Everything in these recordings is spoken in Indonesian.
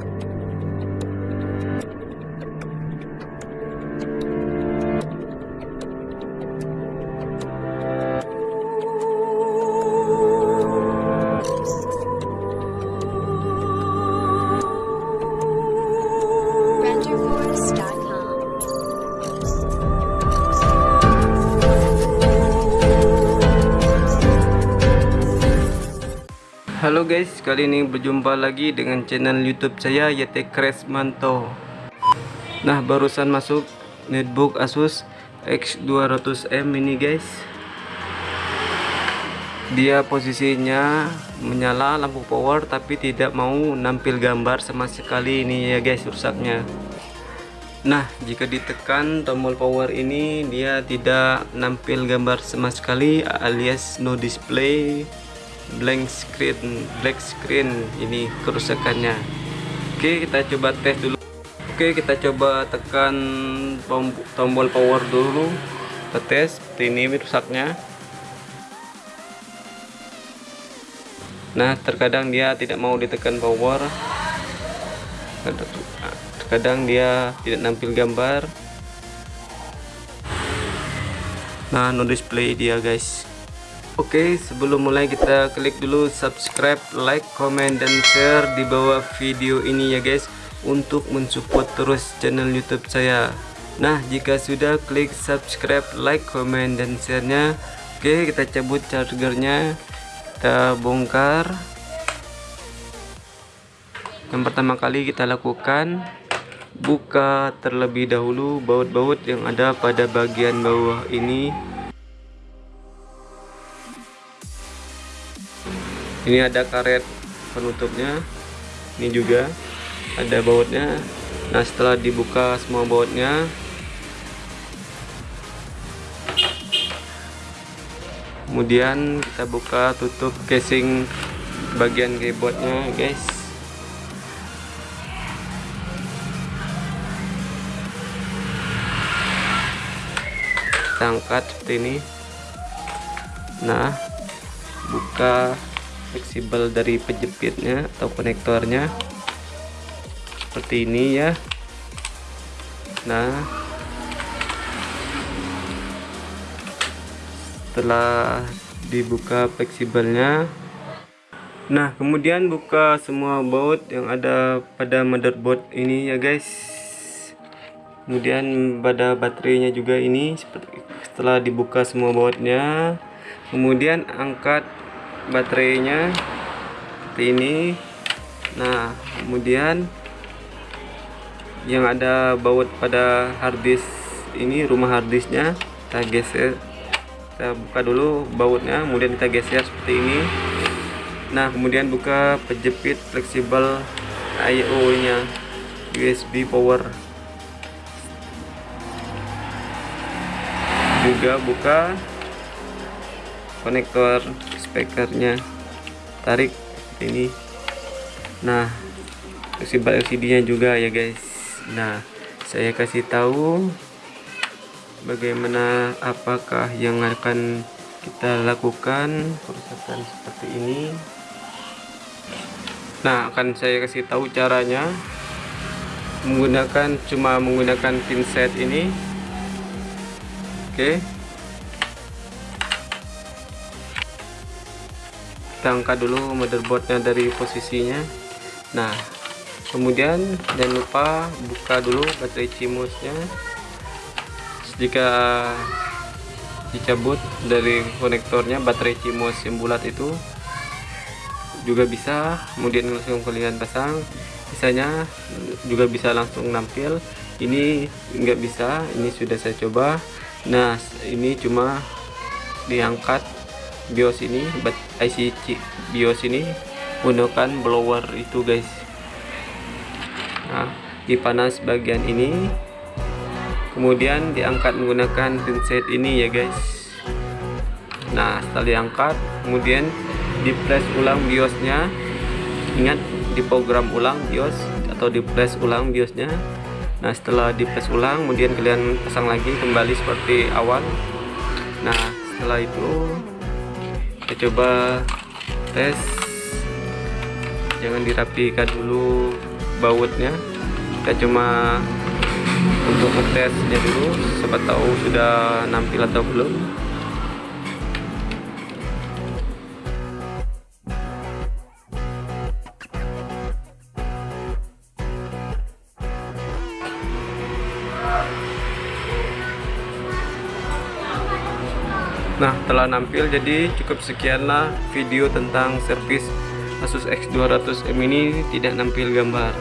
Bye. Halo guys, kali ini berjumpa lagi dengan channel YouTube saya YT Kresmanto. Nah, barusan masuk netbook Asus X200M ini guys. Dia posisinya menyala lampu power tapi tidak mau nampil gambar sama sekali ini ya guys rusaknya. Nah, jika ditekan tombol power ini dia tidak nampil gambar sama sekali alias no display blank screen black screen. Ini kerusakannya. Oke kita coba tes dulu. Oke kita coba tekan tom- tombol power dulu. Kita tes seperti ini rusaknya. Nah terkadang dia tidak mau ditekan power. Terkadang dia tidak nampil gambar. Nah no display dia guys Oke, sebelum mulai kita klik dulu subscribe, like, comment, dan share di bawah video ini ya guys untuk mensupport terus channel YouTube saya. Nah, jika sudah klik subscribe, like, comment, dan share-nya, oke kita cabut chargernya, kita bongkar. Yang pertama kali kita lakukan buka terlebih dahulu baut-baut yang ada pada bagian bawah ini ini ada karet penutupnya. Ini juga ada bautnya. Nah setelah dibuka semua bautnya kemudian kita buka tutup casing bagian keyboardnya guys. Kita angkat seperti ini. Nah buka fleksibel dari penjepitnya atau konektornya. Seperti ini ya. Nah. Setelah dibuka fleksibelnya. Nah kemudian buka semua baut yang ada pada motherboard ini ya guys. Kemudian pada baterainya juga ini setelah dibuka semua bautnya. Kemudian angkat baterainya seperti ini. Nah kemudian yang ada baut pada harddisk ini rumah harddisknya kita geser. Kita buka dulu bautnya kemudian kita geser seperti ini. Nah kemudian buka penjepit fleksibel I/O nya USB power. Juga buka konektor speakernya tarik ini. Nah fleksibel LCD nya juga ya guys. Nah saya kasih tahu bagaimana apakah yang akan kita lakukan perusahaan seperti ini. Nah akan saya kasih tahu caranya. Menggunakan cuma menggunakan pinset ini. Oke kita angkat dulu motherboardnya dari posisinya. Nah kemudian jangan lupa buka dulu baterai cimusnya jika dicabut dari konektornya baterai cimos yang bulat itu juga bisa kemudian langsung kalian pasang. Sisanya juga bisa langsung nampil. Ini enggak bisa ini sudah saya coba. Nah ini cuma diangkat BIOS ini IC BIOS ini menggunakan blower itu guys. Nah dipanas bagian ini kemudian diangkat menggunakan pinset ini ya guys. Nah setelah diangkat kemudian di flash ulang biosnya. Ingat di program ulang bios atau di flash ulang biosnya. Nah setelah di flash ulang kemudian kalian pasang lagi kembali seperti awal. Nah setelah itu kita coba tes. Jangan dirapikan dulu bautnya. Kita cuma untuk ngetesnya dulu siapa tahu sudah nampil atau belum Nah telah nampil jadi cukup sekianlah video tentang servis Asus X200M ini tidak nampil gambar.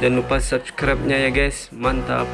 Jangan lupa subscribe nya ya guys. Mantap